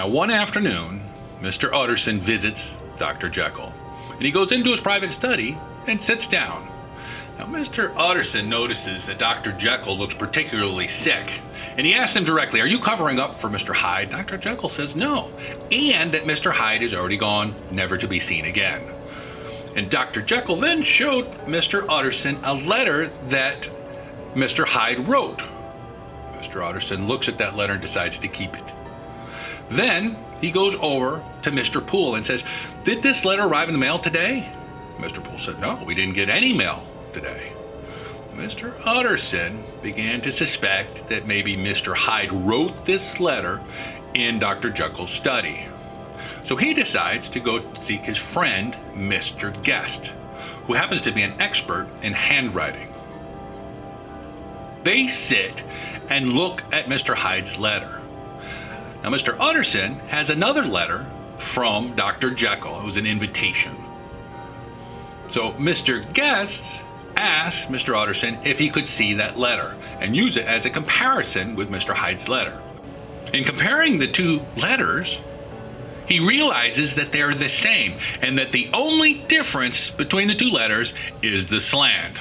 Now, one afternoon, Mr. Utterson visits Dr. Jekyll, and he goes into his private study and sits down. Now, Mr. Utterson notices that Dr. Jekyll looks particularly sick, and he asks him directly, Are you covering up for Mr. Hyde? Dr. Jekyll says no, and that Mr. Hyde is already gone, never to be seen again. And Dr. Jekyll then showed Mr. Utterson a letter that Mr. Hyde wrote. Mr. Utterson looks at that letter and decides to keep it. Then he goes over to Mr. Poole and says, Did this letter arrive in the mail today? Mr. Poole said, No, we didn't get any mail today. Mr. Utterson began to suspect that maybe Mr. Hyde wrote this letter in Dr. Jekyll's study. So he decides to go seek his friend, Mr. Guest, who happens to be an expert in handwriting. They sit and look at Mr. Hyde's letter. Now, Mr. Utterson has another letter from Dr. Jekyll. It was an invitation. So Mr. Guest asked Mr. Utterson if he could see that letter and use it as a comparison with Mr. Hyde's letter. In comparing the two letters, he realizes that they're the same and that the only difference between the two letters is the slant.